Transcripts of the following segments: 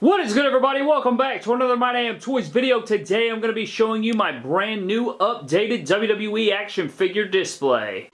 What is good everybody? Welcome back to another My Damn Toys video. Today I'm going to be showing you my brand new updated WWE action figure display.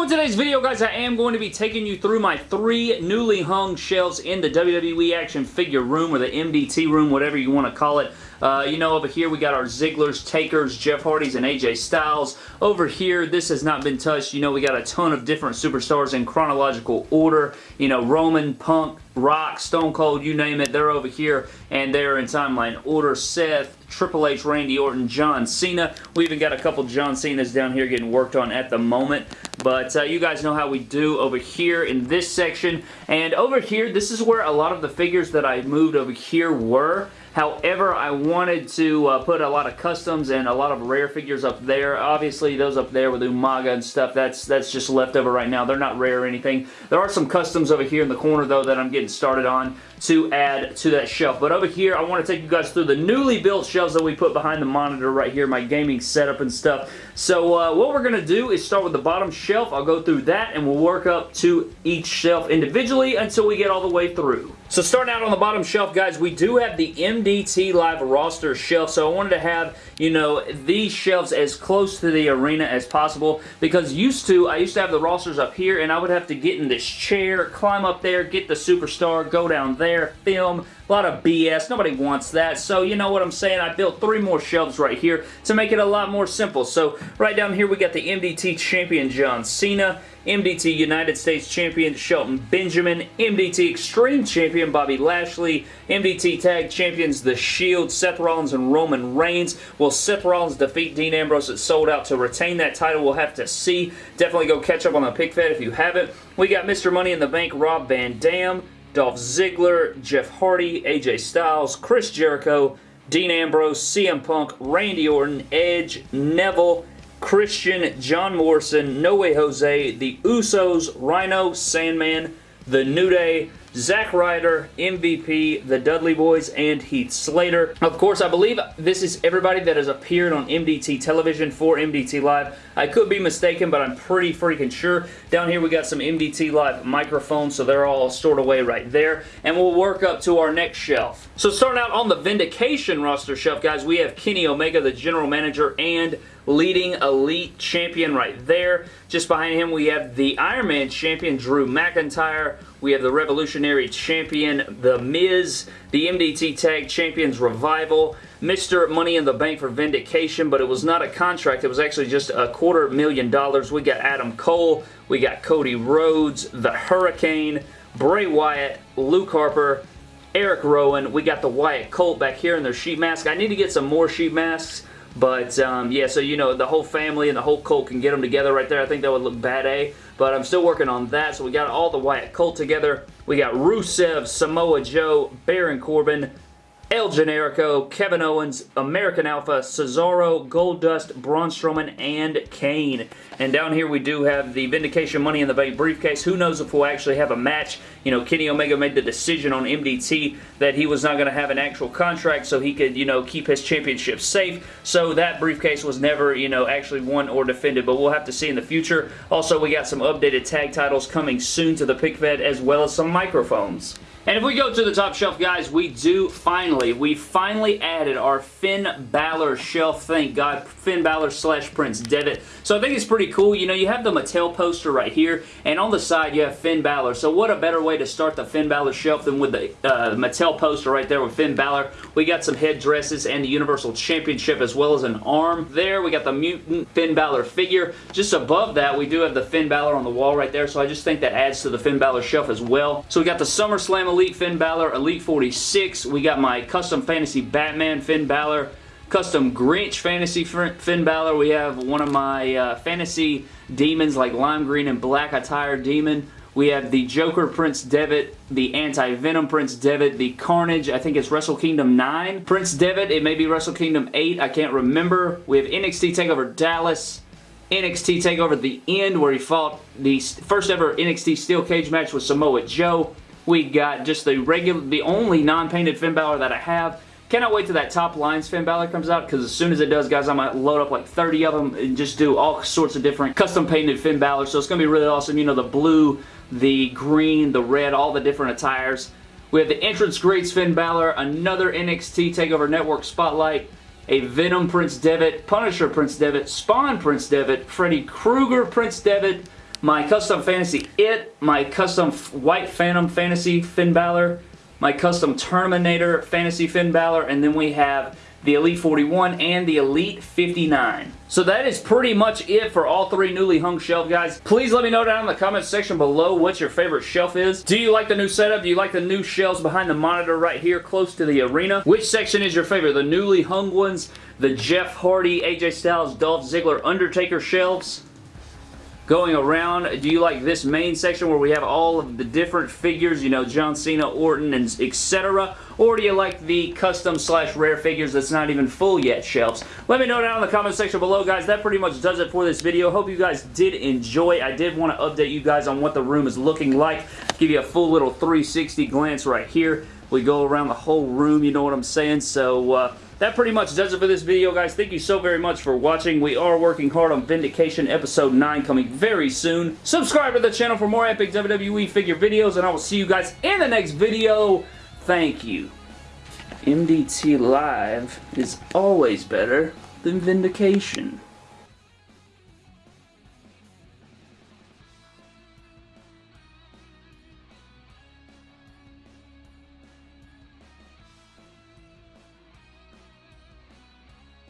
So in today's video, guys, I am going to be taking you through my three newly hung shelves in the WWE Action Figure Room, or the MDT Room, whatever you want to call it. Uh, you know, over here we got our Zigglers, Takers, Jeff Hardys, and AJ Styles. Over here, this has not been touched. You know, we got a ton of different superstars in chronological order. You know, Roman, Punk, Rock, Stone Cold, you name it, they're over here, and they're in timeline order. Seth, Triple H, Randy Orton, John Cena. We even got a couple John Cenas down here getting worked on at the moment. But uh, you guys know how we do over here in this section. And over here, this is where a lot of the figures that I moved over here were. However, I wanted to uh, put a lot of customs and a lot of rare figures up there. Obviously, those up there with Umaga and stuff, that's that's just leftover right now. They're not rare or anything. There are some customs over here in the corner, though, that I'm getting started on to add to that shelf. But over here, I want to take you guys through the newly built shelves that we put behind the monitor right here, my gaming setup and stuff. So uh, what we're going to do is start with the bottom shelf. I'll go through that and we'll work up to each shelf individually until we get all the way through. So starting out on the bottom shelf, guys, we do have the MDT Live roster shelf. So I wanted to have, you know, these shelves as close to the arena as possible because used to, I used to have the rosters up here and I would have to get in this chair, climb up there, get the superstar, go down there, film, a lot of BS. Nobody wants that. So you know what I'm saying? I built three more shelves right here to make it a lot more simple. So right down here we got the MDT Champion John Cena, MDT United States Champion Shelton Benjamin, MDT Extreme Champion Bobby Lashley, MDT Tag Champions The Shield, Seth Rollins and Roman Reigns. Will Seth Rollins defeat Dean Ambrose at Sold Out to retain that title? We'll have to see. Definitely go catch up on the pick fed if you haven't. We got Mr. Money in the Bank Rob Van Dam, Dolph Ziggler, Jeff Hardy, AJ Styles, Chris Jericho, Dean Ambrose, CM Punk, Randy Orton, Edge, Neville, Christian, John Morrison, No Way Jose, The Usos, Rhino, Sandman, The New Day, Zack Ryder, MVP, the Dudley Boys, and Heath Slater. Of course, I believe this is everybody that has appeared on MDT television for MDT Live. I could be mistaken, but I'm pretty freaking sure. Down here, we got some MDT Live microphones, so they're all stored away right there. And we'll work up to our next shelf. So starting out on the Vindication roster shelf, guys, we have Kenny Omega, the general manager, and leading elite champion right there. Just behind him, we have the Iron Man champion, Drew McIntyre. We have the Revolutionary Champion, The Miz, the MDT Tag Champions Revival, Mr. Money in the Bank for Vindication, but it was not a contract. It was actually just a quarter million dollars. We got Adam Cole, we got Cody Rhodes, The Hurricane, Bray Wyatt, Luke Harper, Eric Rowan. We got the Wyatt cult back here in their sheet mask. I need to get some more sheet masks. But, um, yeah, so, you know, the whole family and the whole cult can get them together right there. I think that would look bad A. But I'm still working on that. So we got all the Wyatt cult together. We got Rusev, Samoa Joe, Baron Corbin, El Generico, Kevin Owens, American Alpha, Cesaro, Goldust, Braun Strowman, and Kane. And down here we do have the Vindication Money in the Bank briefcase. Who knows if we'll actually have a match. You know, Kenny Omega made the decision on MDT that he was not going to have an actual contract so he could, you know, keep his championship safe. So that briefcase was never, you know, actually won or defended. But we'll have to see in the future. Also, we got some updated tag titles coming soon to the pick fed as well as some microphones. And if we go to the top shelf, guys, we do finally, we finally added our Finn Balor shelf. Thank God. Finn Balor slash Prince Devitt. So I think it's pretty cool. You know, you have the Mattel poster right here, and on the side you have Finn Balor. So what a better way to start the Finn Balor shelf than with the uh, Mattel poster right there with Finn Balor. We got some headdresses and the Universal Championship as well as an arm there. We got the Mutant Finn Balor figure. Just above that, we do have the Finn Balor on the wall right there, so I just think that adds to the Finn Balor shelf as well. So we got the SummerSlam Elite Finn Balor, Elite 46. We got my Custom Fantasy Batman Finn Balor, Custom Grinch Fantasy Finn Balor. We have one of my uh, Fantasy Demons like lime green and black attire demon. We have the Joker Prince Devitt, the Anti-Venom Prince Devitt, the Carnage, I think it's Wrestle Kingdom 9. Prince Devitt, it may be Wrestle Kingdom 8, I can't remember. We have NXT TakeOver Dallas, NXT TakeOver The End, where he fought the first ever NXT Steel Cage match with Samoa Joe. We got just the regular, the only non-painted Finn Balor that I have. Cannot wait till that top lines Finn Balor comes out because as soon as it does, guys, I'm going to load up like 30 of them and just do all sorts of different custom painted Finn Balor. So it's going to be really awesome. You know, the blue, the green, the red, all the different attires. We have the entrance greats Finn Balor, another NXT TakeOver Network Spotlight, a Venom Prince Devitt, Punisher Prince Devitt, Spawn Prince Devitt, Freddy Krueger Prince Devitt, my custom fantasy It, my custom White Phantom fantasy Finn Balor, my custom Terminator fantasy Finn Balor, and then we have the Elite 41, and the Elite 59. So that is pretty much it for all three newly hung shelf, guys. Please let me know down in the comments section below what your favorite shelf is. Do you like the new setup? Do you like the new shelves behind the monitor right here close to the arena? Which section is your favorite? The newly hung ones? The Jeff Hardy, AJ Styles, Dolph Ziggler, Undertaker shelves? Going around. Do you like this main section where we have all of the different figures, you know, John Cena, Orton, and etc.? Or do you like the custom slash rare figures that's not even full yet shelves? Let me know down in the comment section below, guys. That pretty much does it for this video. Hope you guys did enjoy. I did want to update you guys on what the room is looking like. Give you a full little 360 glance right here. We go around the whole room, you know what I'm saying? So, uh, that pretty much does it for this video, guys. Thank you so very much for watching. We are working hard on Vindication Episode 9 coming very soon. Subscribe to the channel for more epic WWE figure videos, and I will see you guys in the next video. Thank you. MDT Live is always better than Vindication.